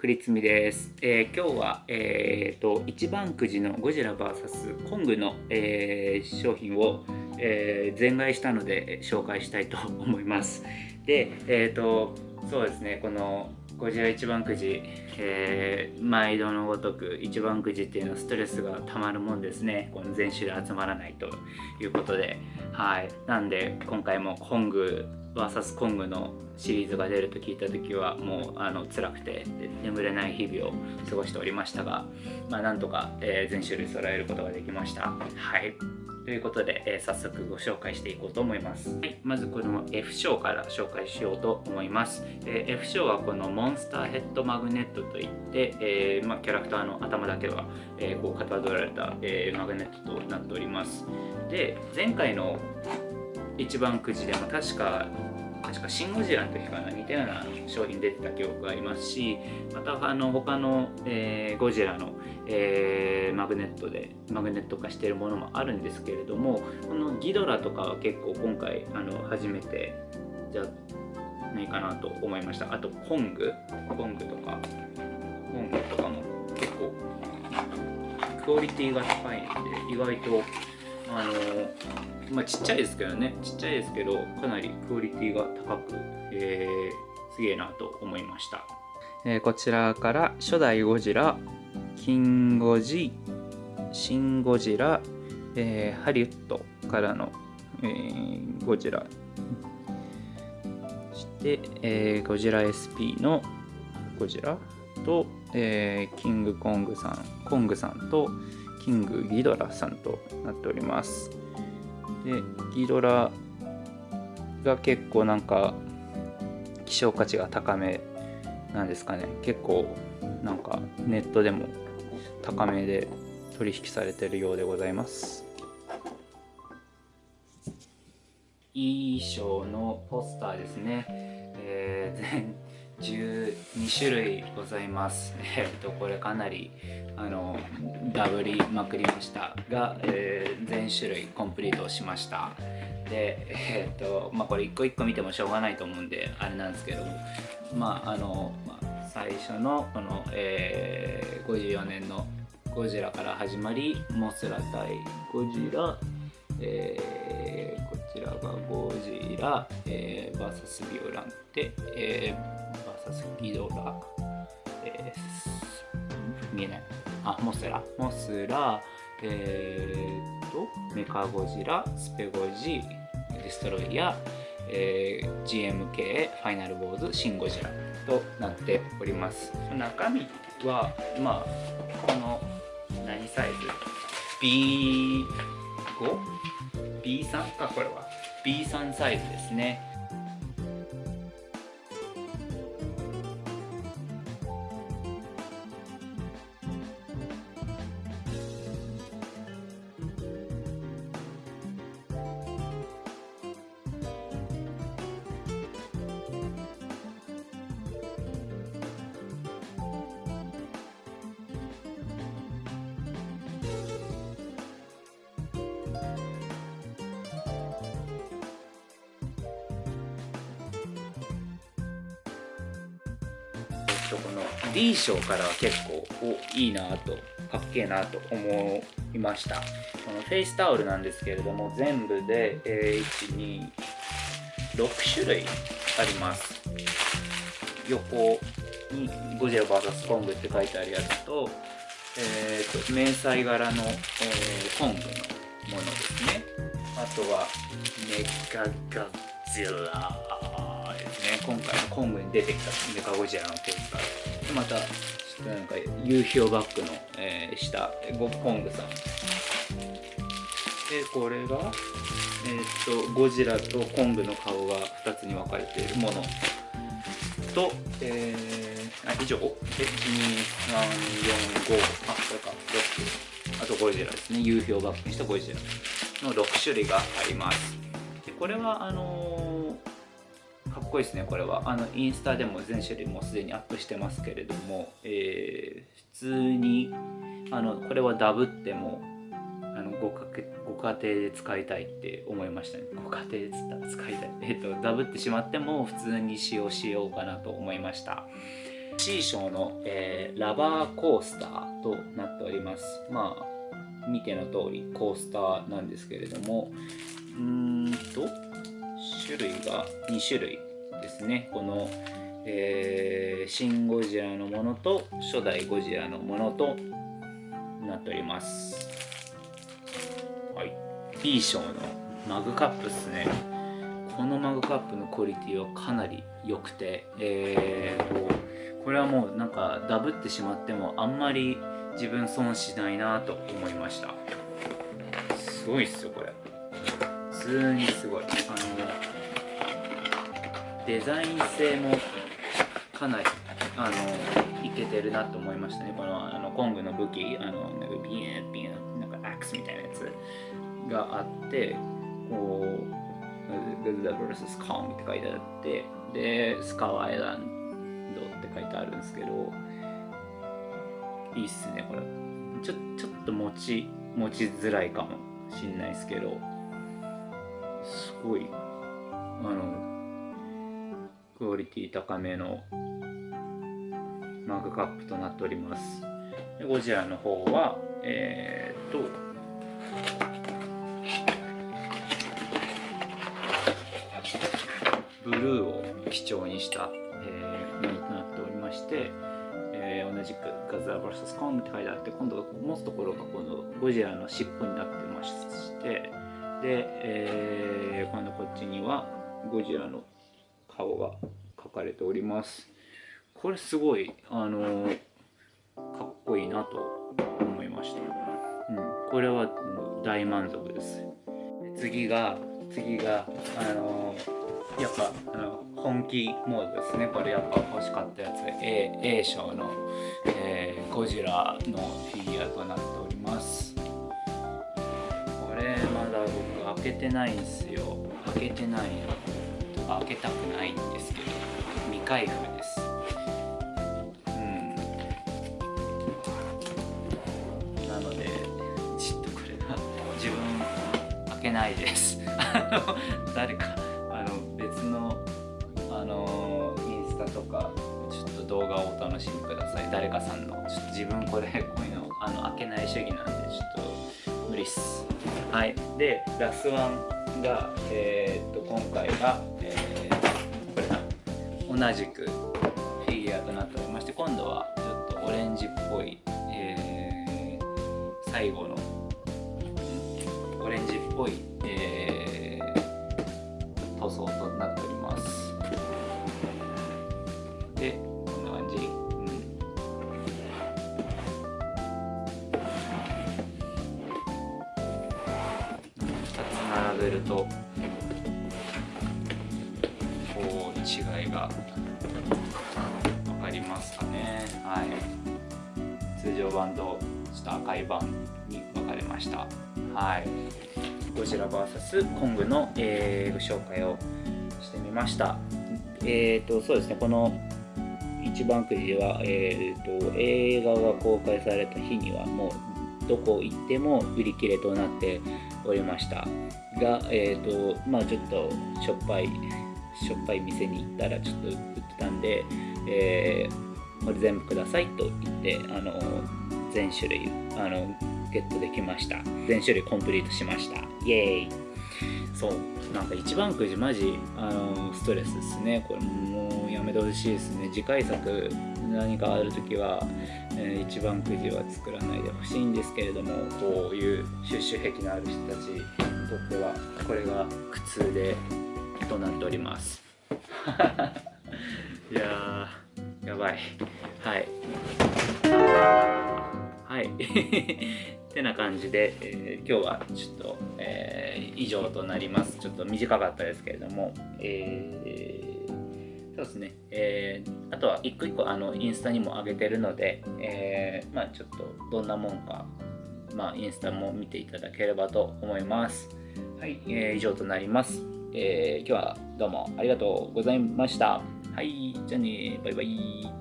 栗つみです、えー今日は、えー、と一番くじのゴジラ VS コングの、えー商品を、えー全買いしたので紹介したいと思います。でえっ、とそうですねこのゴジラ一番くじ、えー毎度のごとく一番くじっていうのはストレスがたまるもんですね。この全種類集まらないということで。はい。なんで今回もコング VS コングのシリーズが出ると聞いた時はもうあの辛くて眠れない日々を過ごしておりましたが、まあ、なんとか、えー全種類揃えることができました。はい。ということで、えー早速ご紹介していこうと思います、はい、まずこの F 賞から紹介しようと思います、えー F 賞はこのモンスターヘッドマグネットといって、えーまあ、キャラクターの頭だけは、えーこうかたどられた、えーマグネットとなっております。で前回の一番くじでも確か確かシン・ゴジラの時かな似たような商品出てた記憶がありますしまたあの他の、えーゴジラの、えーマグネットでマグネット化しているものもあるんですけれどもこのギドラとかは結構今回あの初めてじゃないかなと思いました。あとコング。コングとか。コングとかも結構クオリティが高いんで意外とあのまあちっちゃいですけどねちっちゃいですけどかなりクオリティが高く、えーすげえなと思いました、えーこちらから初代ゴジラキンゴジシン・ゴジラ、えーハリウッドからの、えーゴジラ。そして、えーゴジラ SP のゴジラと、えーキングコングさんコングさんとキングギドラさんとなっております。でギドラが結構なんか希少価値が高めなんですかね。結構なんかネットでも高めで取引されてるようでございます。いい賞のポスターですね、えー全12種類ございます。えっとこれかなりあのダブりまくりましたが、えー全種類コンプリートしました。でえっとまあこれ一個一個見てもしょうがないと思うんであれなんですけども。まああの、まあ、最初のこの、えー54年のゴジラから始まりモスラ対ゴジラ、えーこちらがゴジラ、えー、VS ビオランテ、えー、VS ギドラ、えー見えない。あモスラ。モスラ。えー、とメカゴジラスペゴジデストロイヤー、えー GMK ファイナルボーズシン・ゴジラとなっております。中身はまあこの何サイズ？B5?B3 かこれは。B3 サイズですね。と、この D 賞からは結構おいいなとかっけえなと思いました。このフェイスタオルなんですけれども全部で、えー、126種類あります。横にゴジラ VS コングって書いてあるやつと,、えー、と迷彩柄の、えーコングのものですね。あとはメカガジラですね。今回のコングに出てきたメカゴジラのケースからでまたちょっとなんか夕日をバックの、えー下ゴコングさん。でこれが、えー、とゴジラとコングの顔が2つに分かれているものと、えー、あ以上？1 2 3 4 5あこれか。6あとゴジラですね。夕日をバックにしたゴジラの6種類があります。でこれはあのーかっこいいですねこれは。あのインスタでも全種類もうすでにアップしてますけれども、えー普通にあのこれはダブってもあのごかご家庭で使いたいって思いましたね。ご家庭で使いたい。えっ、とダブってしまっても普通に使用しようかなと思いました。C 賞の、えー、ラバーコースターとなっております。まあ見ての通りコースターなんですけれどもうーんと種類が2種類。ですね。この、えー、シン・ゴジラのものと初代ゴジラのものとなっております。はい。B 賞のマグカップですね。このマグカップのクオリティはかなり良くてえーとこれはもうなんかダブってしまってもあんまり自分損しないなと思いました。すごいっすよこれ。普通にすごい。あのデザイン性もかなりあのいけてるなと思いましたね。このあのコングの武器あのなんかビエンビエンなんかアックスみたいなやつがあってこう「グ o ダ vs コング」って書いてあってでスカワアイランドって書いてあるんですけどいいっすねこれ。ちょちょっと持ち持ちづらいかもしんないですけどすごいあのクオリティ高めのマグカップとなっております。ゴジラの方はえー、っとブルーを基調にした、えー、ものとなっておりまして、えー、同じくガザー VS コンって書いてあって今度は持つところがこのゴジラの尻尾になってましてで、えー、今度こっちにはゴジラの顔が描かれております。これすごいあのー、かっこいいなと思いました、うん、これは大満足です。次が次があのー、やっぱあの本気モードですね。これやっぱ欲しかったやつ。A, A 賞の、えー、ゴジラのフィギュアとなっております。これまだ僕開けてないんですよ。開けてない開けたくないんですけど未開封です。うん。なのでちょっとこれが自分開けないです。誰かあの別のあのインスタとかちょっと動画をお楽しみください。誰かさんの。ちょっと自分これこういうのあの開けない主義なんでちょっと無理っす。はい。でラスワンが、えー、っと今回は、えー、同じくフィギュアとなっておりまして今度はちょっとオレンジっぽい、えー、最後のオレンジっぽい、え、塗装となってべるとこう違いが分かりますかね。はい。通常版とちょっと赤い版に分かれました。はい。ゴジラ VS コングの、えー、ご紹介をしてみました。えっ、ー、とそうですね。この一番くじでは、えーと映画が公開された日にはもうどこ行っても売り切れとなっておりました。が、えーとまあ、ちょっとしょっぱいしょっぱい店に行ったらちょっと売ってたんで、えー、これ全部くださいと言ってあの全種類あのゲットできました。全種類コンプリートしました。イエーイ。そう。なんか一番くじマジあのストレスですね。これもうやめてほしいですね。次回作何かある時は、えー、一番くじは作らないでほしいんですけれどもこういうシュ癖のある人たちにとってはこれが苦痛でとなっております。いややばい。はい。はい。っ てな感じで、えー、今日はちょっと、えー、以上となります。ちょっと短かったですけれども、えーそうですね。えー、あとは一個一個あのインスタにも上げてるので、えー、まあちょっとどんなもんか、まあインスタも見ていただければと思います。はい、えー、以上となります。え、今日はどうもありがとうございました。はい、じゃあね、バイバイ。